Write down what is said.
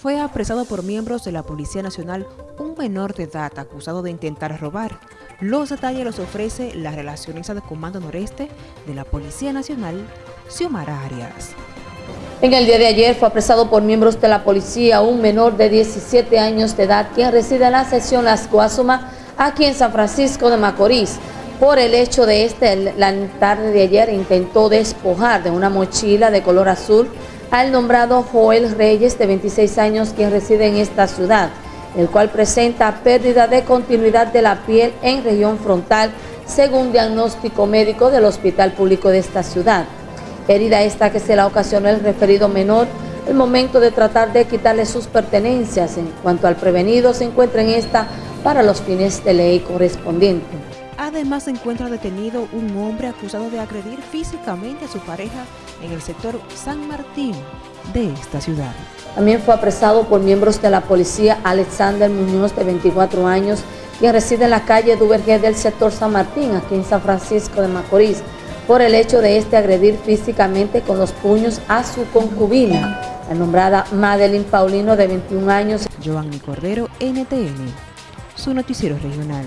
Fue apresado por miembros de la Policía Nacional un menor de edad acusado de intentar robar. Los detalles los ofrece la relacionista de Comando Noreste de la Policía Nacional, Xiomara Arias. En el día de ayer fue apresado por miembros de la policía un menor de 17 años de edad quien reside en la sección Las Guasuma, aquí en San Francisco de Macorís. Por el hecho de este, la tarde de ayer intentó despojar de una mochila de color azul al nombrado Joel Reyes, de 26 años, quien reside en esta ciudad, el cual presenta pérdida de continuidad de la piel en región frontal, según diagnóstico médico del Hospital Público de esta ciudad. Herida esta que se la ocasionó el referido menor, el momento de tratar de quitarle sus pertenencias. En cuanto al prevenido, se encuentra en esta para los fines de ley correspondientes. Además se encuentra detenido un hombre acusado de agredir físicamente a su pareja en el sector San Martín de esta ciudad. También fue apresado por miembros de la policía Alexander Muñoz, de 24 años, quien reside en la calle Duvergé del sector San Martín, aquí en San Francisco de Macorís, por el hecho de este agredir físicamente con los puños a su concubina, la nombrada Madeline Paulino, de 21 años. Giovanni Cordero, NTN, su noticiero regional.